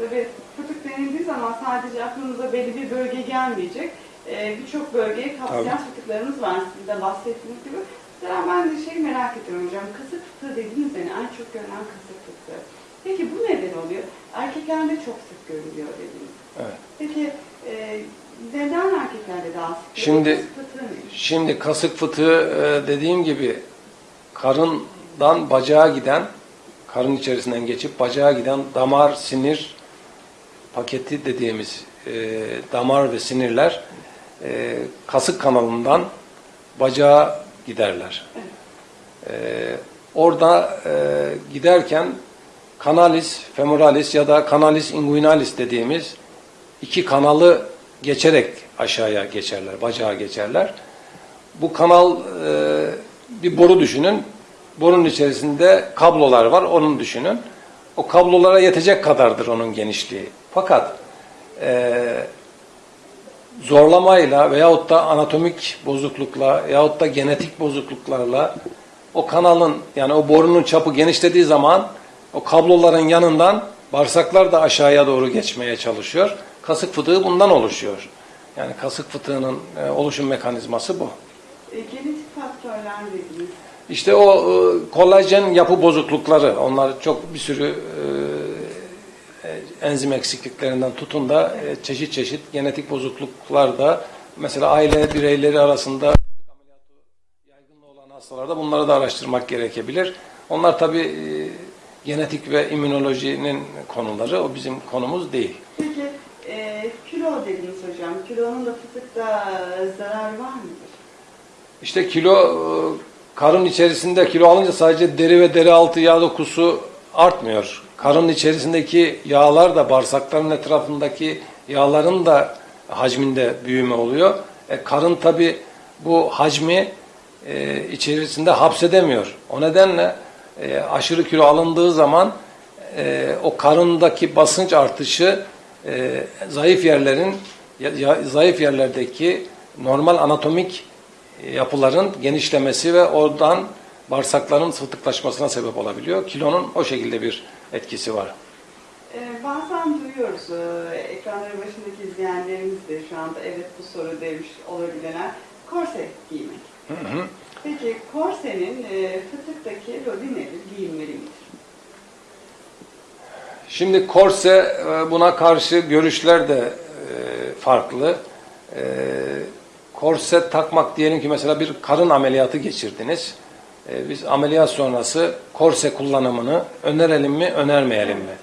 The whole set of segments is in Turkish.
Tabii fıtık denildiği zaman sadece aklınıza belli bir bölge gelmeyecek. Ee, Birçok bölgeyi kapsayan Tabii. fıtıklarımız var sizin de bahsettiğiniz gibi. Mesela ben de şey merak ediyorum hocam. Kasık fıtığı dediğiniz yani en çok görülen kasık fıtığı. Peki bu neden oluyor? Erkeklerde çok sık görülüyor dediniz. Evet. Peki e, neden erkeklerde daha sık? Şimdi- Kasık fıtığı? Şimdi kasık fıtığı e, dediğim gibi karından bacağa giden, karın içerisinden geçip bacağa giden damar, sinir paketi dediğimiz e, damar ve sinirler e, kasık kanalından bacağa giderler. E, orada e, giderken kanalis femoralis ya da kanalis inguinalis dediğimiz iki kanalı geçerek aşağıya geçerler, bacağa geçerler. Bu kanal e, bir boru düşünün. Borunun içerisinde kablolar var, onun düşünün. O kablolara yetecek kadardır onun genişliği. Fakat e, zorlamayla veyahut da anatomik bozuklukla yahut da genetik bozukluklarla o kanalın yani o borunun çapı genişlediği zaman o kabloların yanından bağırsaklar da aşağıya doğru geçmeye çalışıyor. Kasık fıtığı bundan oluşuyor. Yani kasık fıtığının e, oluşum mekanizması bu. E, genetik faktörler dediniz. İşte o e, kolajen yapı bozuklukları, onlar çok bir sürü e, e, enzim eksikliklerinden tutun da çeşit çeşit genetik bozukluklar da mesela aile bireyleri arasında yaygınlığı olan hastalarda bunları da araştırmak gerekebilir. Onlar tabi genetik ve immünolojinin konuları, o bizim konumuz değil. Peki e, kilo dediniz hocam. Kilonun da fıtıkta zararı var mıdır? İşte kilo karın içerisinde kilo alınca sadece deri ve deri altı yağ dokusu artmıyor. Karın içerisindeki yağlar da bağırsakların etrafındaki yağların da hacminde büyüme oluyor. E, karın tabi bu hacmi e, içerisinde hapsedemiyor. O nedenle e, aşırı kilo alındığı zaman e, o karındaki basınç artışı e, zayıf yerlerin ya- ya- zayıf yerlerdeki normal anatomik yapıların genişlemesi ve oradan bağırsakların fıtıklaşmasına sebep olabiliyor. Kilonun o şekilde bir etkisi var. E, bazen duyuyoruz e, ekranları başındaki izleyenlerimiz de şu anda evet bu soru demiş olabilenler korse giymek. Hı hı. Peki korsenin e, fıtıktaki rolü nedir? Giyinmeli midir? Şimdi korse e, buna karşı görüşler de e, farklı. E, Korse takmak diyelim ki mesela bir karın ameliyatı geçirdiniz. E, Biz ameliyat sonrası korse kullanımını önerelim mi, önermeyelim mi?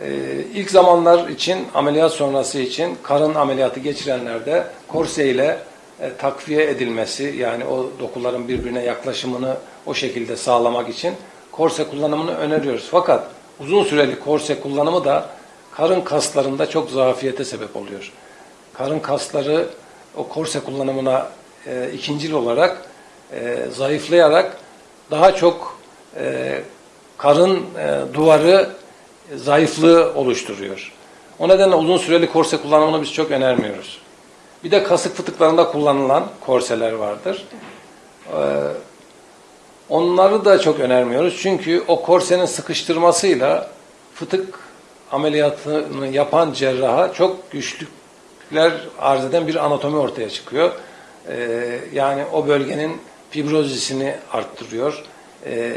E, İlk zamanlar için, ameliyat sonrası için karın ameliyatı geçirenlerde korse ile e, takviye edilmesi yani o dokuların birbirine yaklaşımını o şekilde sağlamak için korse kullanımını öneriyoruz. Fakat uzun süreli korse kullanımı da karın kaslarında çok zafiyete sebep oluyor. Karın kasları o korse kullanımına e, ikincil olarak e, zayıflayarak daha çok e, karın e, duvarı zayıflığı oluşturuyor. O nedenle uzun süreli korse kullanımını biz çok önermiyoruz. Bir de kasık fıtıklarında kullanılan korseler vardır. Ee, onları da çok önermiyoruz. Çünkü o korsenin sıkıştırmasıyla fıtık ameliyatını yapan cerraha çok güçlükler arz eden bir anatomi ortaya çıkıyor. Ee, yani o bölgenin fibrozisini arttırıyor. Ee,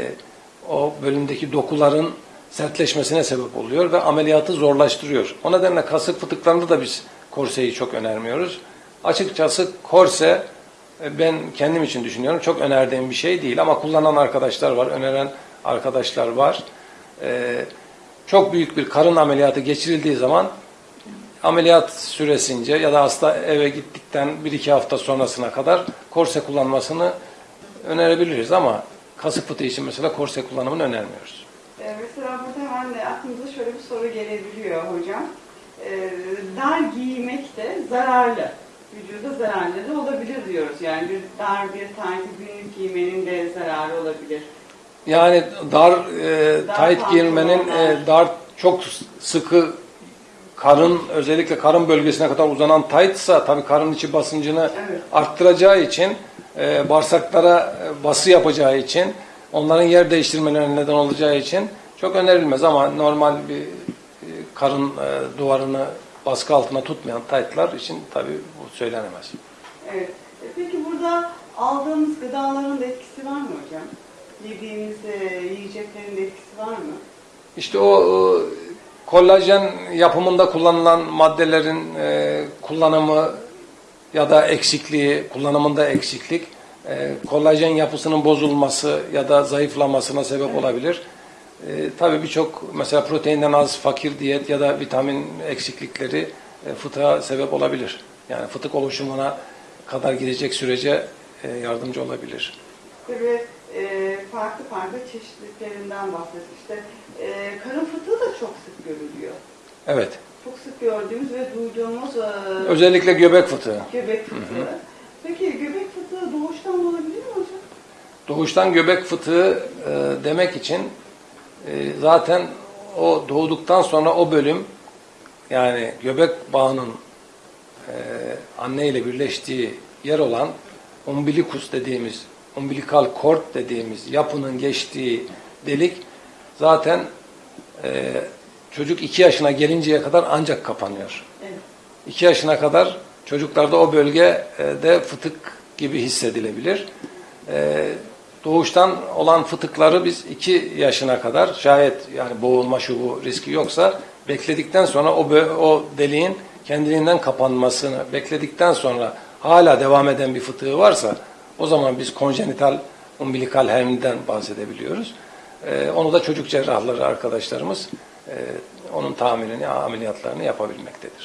o bölümdeki dokuların sertleşmesine sebep oluyor ve ameliyatı zorlaştırıyor. O nedenle kasık fıtıklarında da biz korseyi çok önermiyoruz. Açıkçası korse e, ben kendim için düşünüyorum çok önerdiğim bir şey değil ama kullanan arkadaşlar var, öneren arkadaşlar var. Ee, çok büyük bir karın ameliyatı geçirildiği zaman ameliyat süresince ya da hasta eve gittikten bir iki hafta sonrasına kadar korse kullanmasını önerebiliriz ama kasık fıtığı için mesela korse kullanımını önermiyoruz. E, mesela burada hemen de aklımıza şöyle bir soru gelebiliyor hocam. E, dar giymek de zararlı. Vücuda zararlı da olabilir diyoruz. Yani bir dar bir taytı günlük giymenin de zararı olabilir. Yani dar e, Dar tight giymenin e, dar çok sıkı karın özellikle karın bölgesine kadar uzanan tightsa tabii karın içi basıncını Evet. arttıracağı için e, bağırsaklara e, bası yapacağı için onların yer değiştirmelerine neden olacağı için çok önerilmez ama normal bir e, karın e, duvarını baskı altına tutmayan taytlar için tabii bu söylenemez. Evet. E, Peki burada aldığımız gıdaların da etkisi var mı hocam? Yediğimiz e, yiyeceklerin de etkisi var mı? İşte o e, kollajen yapımında kullanılan maddelerin e, kullanımı ya da eksikliği, kullanımında eksiklik, e, kollajen yapısının bozulması ya da zayıflamasına sebep olabilir. E, tabii birçok mesela proteinden az fakir diyet ya da vitamin eksiklikleri e, fıtığa sebep olabilir. Yani fıtık oluşumuna kadar gidecek sürece e, yardımcı olabilir. Tabii e, farklı farklı çeşitliliklerinden bahsettik. İşte e, karın fıtığı da çok. Evet. Çok sık gördüğümüz ve duyduğumuz e, Özellikle göbek fıtığı. göbek fıtığı. Peki göbek fıtığı doğuştan olabilir mi hocam? Doğuştan göbek fıtığı e, demek için e, zaten o doğduktan sonra o bölüm yani göbek bağının e, anne ile birleştiği yer olan umbilikus dediğimiz, umbilikal cord dediğimiz yapının geçtiği delik zaten e, çocuk iki yaşına gelinceye kadar ancak kapanıyor. Evet. 2 yaşına kadar çocuklarda o bölgede fıtık gibi hissedilebilir. Ee, Doğuştan olan fıtıkları biz 2 yaşına kadar şayet yani boğulma şu bu riski yoksa bekledikten sonra o, o deliğin kendiliğinden kapanmasını bekledikten sonra hala devam eden bir fıtığı varsa o zaman biz konjenital umbilikal hermiden bahsedebiliyoruz. Ee, onu da çocuk cerrahları arkadaşlarımız onun tamirini, ameliyatlarını yapabilmektedir.